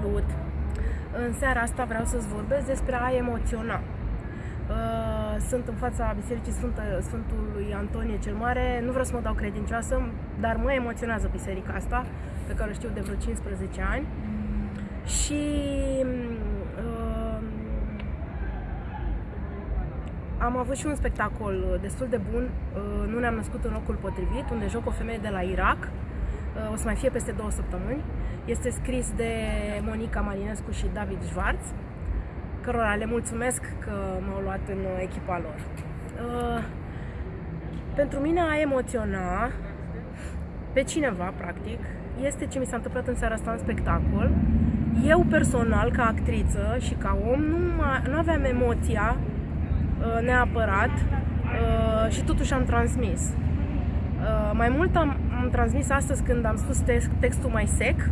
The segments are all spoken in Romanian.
Salut! În seara asta vreau să-ți vorbesc despre a emoționa. Uh, sunt în fața Bisericii Sfântă, Sfântului Antonie cel Mare. Nu vreau să mă dau credincioasă, dar mă emoționează biserica asta, pe care o știu de vreo 15 ani. Și uh, am avut și un spectacol destul de bun, uh, Nu ne-am născut în locul potrivit, unde joc o femeie de la Irak o să mai fie peste două săptămâni. Este scris de Monica Marinescu și David Schwartz, cărora le mulțumesc că m-au luat în echipa lor. Uh, pentru mine a emoționa pe cineva, practic, este ce mi s-a întâmplat în seara asta în spectacol. Eu personal, ca actriță și ca om, nu, nu aveam emoția uh, neapărat uh, și totuși am transmis. Mai mult am, am transmis astăzi când am spus text, textul mai sec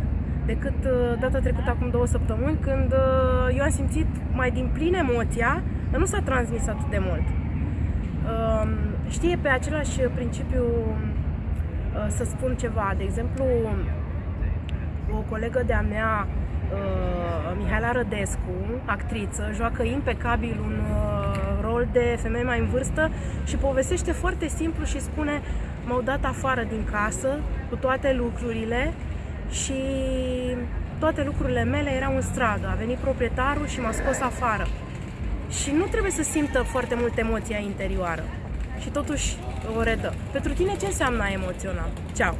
decât uh, data trecută acum două săptămâni când uh, eu am simțit mai din plin emoția, dar nu s-a transmis atât de mult. Um, știe pe același principiu uh, să spun ceva. De exemplu, o colegă de-a mea, Mihaela Rădescu, actriță, joacă impecabil un rol de femeie mai în vârstă și povestește foarte simplu și spune m-au dat afară din casă cu toate lucrurile și toate lucrurile mele erau în stradă. A venit proprietarul și m-a scos afară. Și nu trebuie să simtă foarte mult emoția interioară. Și totuși o redă. Pentru tine ce înseamnă a emoționa? Ceau!